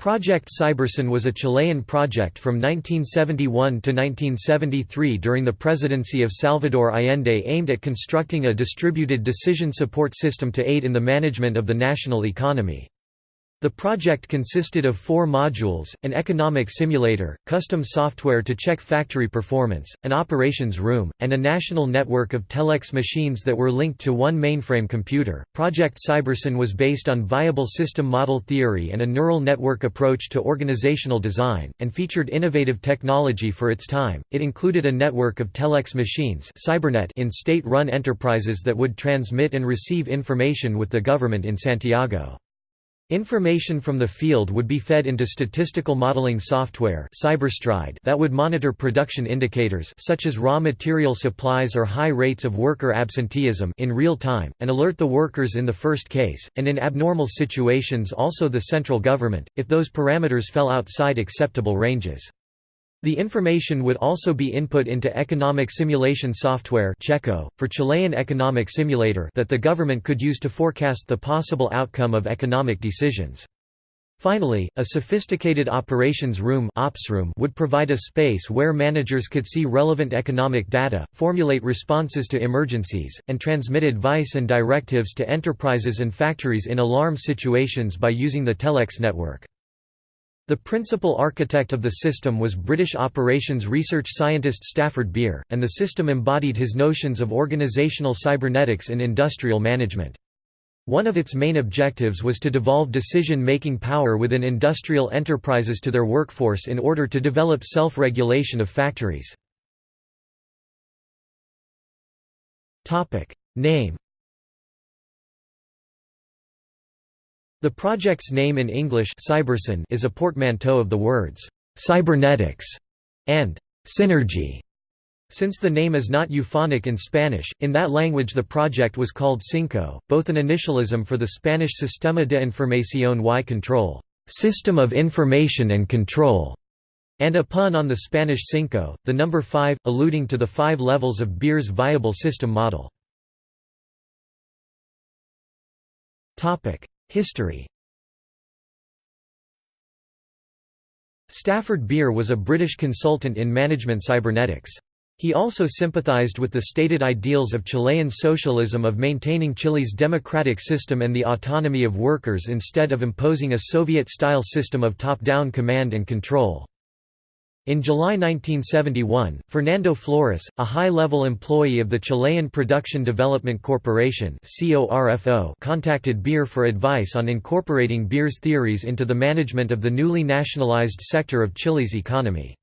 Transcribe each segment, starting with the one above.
Project Cybersyn was a Chilean project from 1971 to 1973 during the presidency of Salvador Allende aimed at constructing a distributed decision support system to aid in the management of the national economy. The project consisted of four modules, an economic simulator, custom software to check factory performance, an operations room, and a national network of telex machines that were linked to one mainframe computer. Project Cybersyn was based on viable system model theory and a neural network approach to organizational design, and featured innovative technology for its time. It included a network of telex machines Cybernet in state run enterprises that would transmit and receive information with the government in Santiago. Information from the field would be fed into statistical modeling software Cyberstride that would monitor production indicators such as raw material supplies or high rates of worker absenteeism in real time, and alert the workers in the first case, and in abnormal situations also the central government, if those parameters fell outside acceptable ranges. The information would also be input into economic simulation software Checo, for Chilean Economic Simulator that the government could use to forecast the possible outcome of economic decisions. Finally, a sophisticated operations room, ops room would provide a space where managers could see relevant economic data, formulate responses to emergencies, and transmit advice and directives to enterprises and factories in alarm situations by using the telex network. The principal architect of the system was British operations research scientist Stafford Beer, and the system embodied his notions of organizational cybernetics in industrial management. One of its main objectives was to devolve decision-making power within industrial enterprises to their workforce in order to develop self-regulation of factories. Name The project's name in English Cybersyn is a portmanteau of the words, "'cybernetics' and "'synergy'". Since the name is not euphonic in Spanish, in that language the project was called Synco, both an initialism for the Spanish Sistema de Información y Control system of information and control", and a pun on the Spanish cinco, the number five, alluding to the five levels of Beer's viable system model. History Stafford Beer was a British consultant in management cybernetics. He also sympathized with the stated ideals of Chilean socialism of maintaining Chile's democratic system and the autonomy of workers instead of imposing a Soviet-style system of top-down command and control. In July 1971, Fernando Flores, a high-level employee of the Chilean Production Development Corporation contacted Beer for advice on incorporating Beer's theories into the management of the newly nationalized sector of Chile's economy.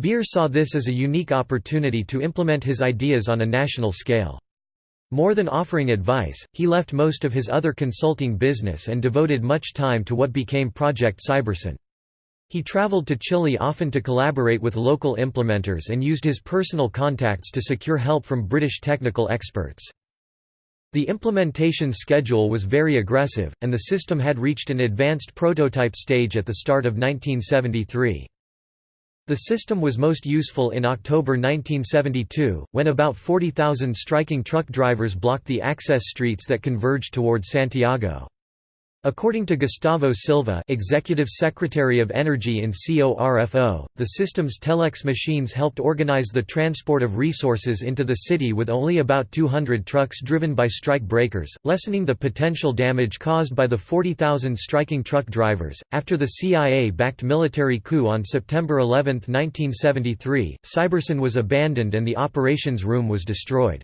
Beer saw this as a unique opportunity to implement his ideas on a national scale. More than offering advice, he left most of his other consulting business and devoted much time to what became Project Cybersyn. He traveled to Chile often to collaborate with local implementers and used his personal contacts to secure help from British technical experts. The implementation schedule was very aggressive, and the system had reached an advanced prototype stage at the start of 1973. The system was most useful in October 1972, when about 40,000 striking truck drivers blocked the access streets that converged towards Santiago. According to Gustavo Silva Executive Secretary of Energy in CORFO, the system's telex machines helped organize the transport of resources into the city with only about 200 trucks driven by strike breakers, lessening the potential damage caused by the 40,000 striking truck drivers. After the CIA backed military coup on September 11, 1973, Cybersyn was abandoned and the operations room was destroyed.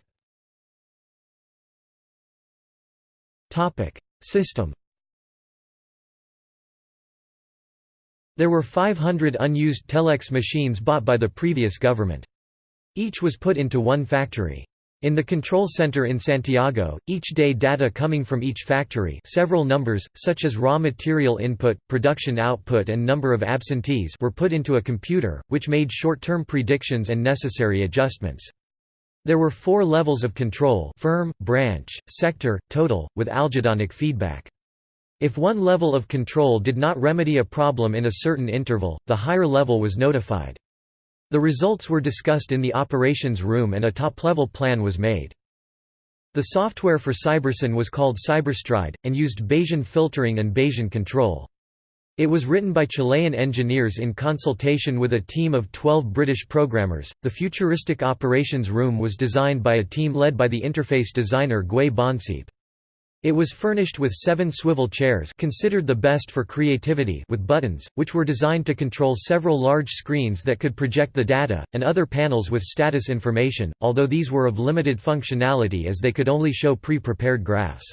System There were 500 unused telex machines bought by the previous government. Each was put into one factory. In the control center in Santiago, each day data coming from each factory several numbers, such as raw material input, production output and number of absentees were put into a computer, which made short-term predictions and necessary adjustments. There were four levels of control firm, branch, sector, total, with algedonic feedback. If one level of control did not remedy a problem in a certain interval, the higher level was notified. The results were discussed in the operations room and a top-level plan was made. The software for Cybersyn was called Cyberstride, and used Bayesian filtering and Bayesian control. It was written by Chilean engineers in consultation with a team of 12 British programmers. The futuristic operations room was designed by a team led by the interface designer Gui Bonsiepe. It was furnished with seven swivel chairs considered the best for creativity with buttons, which were designed to control several large screens that could project the data, and other panels with status information, although these were of limited functionality as they could only show pre-prepared graphs.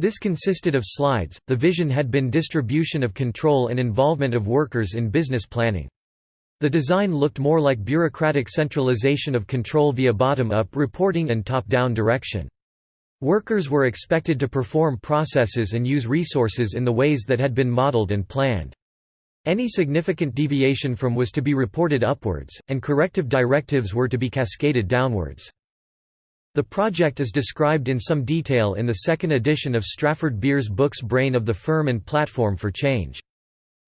This consisted of slides. The vision had been distribution of control and involvement of workers in business planning. The design looked more like bureaucratic centralization of control via bottom-up reporting and top-down direction. Workers were expected to perform processes and use resources in the ways that had been modeled and planned. Any significant deviation from was to be reported upwards, and corrective directives were to be cascaded downwards. The project is described in some detail in the second edition of Stafford Beer's books Brain of the Firm and Platform for Change.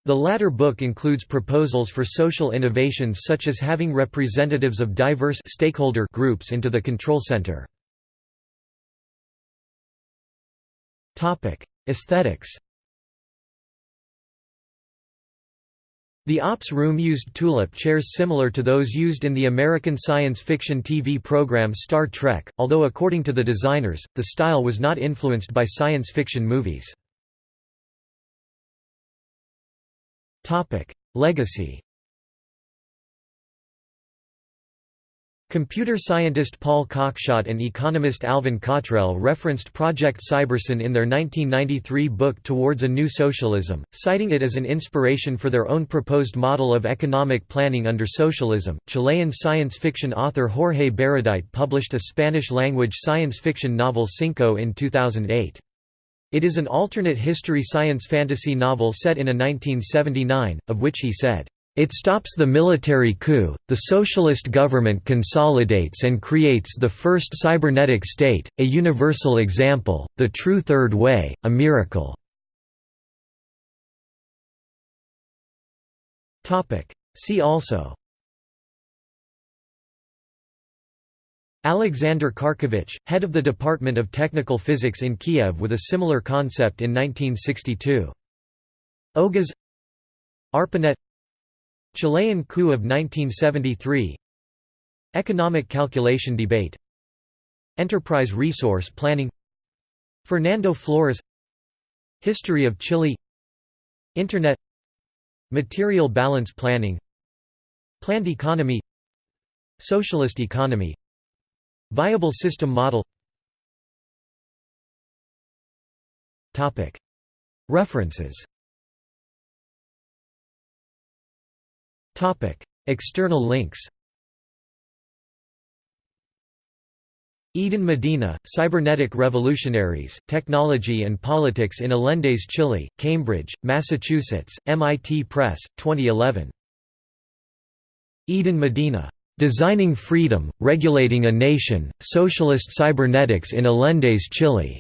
The latter book includes proposals for social innovations such as having representatives of diverse stakeholder groups into the control center. Aesthetics The Ops Room used tulip chairs similar to those used in the American science fiction TV program Star Trek, although according to the designers, the style was not influenced by science fiction movies. Legacy Computer scientist Paul Cockshott and economist Allin Cottrell referenced Project Cybersyn in their 1993 book Towards a New Socialism, citing it as an inspiration for their own proposed model of economic planning under socialism. Chilean science fiction author Jorge Baradit published a Spanish language science fiction novel Synco in 2008. It is an alternate history science fantasy novel set in a 1979, of which he said, it stops the military coup, the socialist government consolidates and creates the first cybernetic state, a universal example, the true third way, a miracle. See also Alexander Kharkevich, head of the Department of Technical Physics in Kiev with a similar concept in 1962. OGAS ARPANET Chilean coup of 1973 Economic calculation debate. Enterprise resource planning. Fernando Flores. History of Chile. Internet. Material balance planning. Planned economy. Socialist economy. Viable system model. References External links Eden Medina, Cybernetic Revolutionaries, Technology and Politics in Allende's Chile, Cambridge, Massachusetts, MIT Press, 2011. Eden Medina. Designing Freedom, Regulating a Nation, Socialist Cybernetics in Allende's Chile.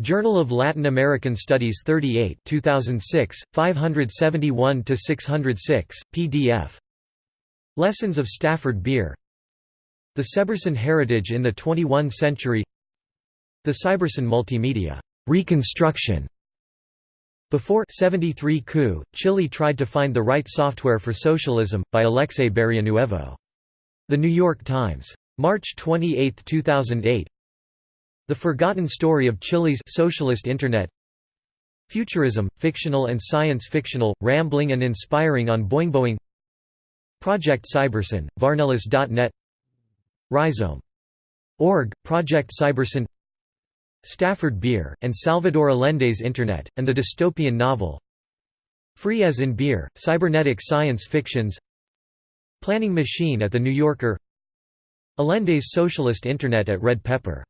Journal of Latin American Studies 38 2006, 571–606, PDF. Lessons of Stafford Beer The Cybersyn Heritage in the 21 Century The Cybersyn Multimedia Reconstruction before 73 coup, Chile tried to find the right software for socialism, by Alexei Barrionuevo. The New York Times. March 28, 2008 the Forgotten Story of Chile's Socialist Internet Futurism, fictional and science-fictional, rambling and inspiring on Boing Project Cybersyn, Varnelis.net Rhizome. Org, Project Cybersyn Stafford Beer, and Salvador Allende's Internet, and the dystopian novel Free as in Beer, Cybernetic Science Fictions Planning Machine at the New Yorker Allende's Socialist Internet at Red Pepper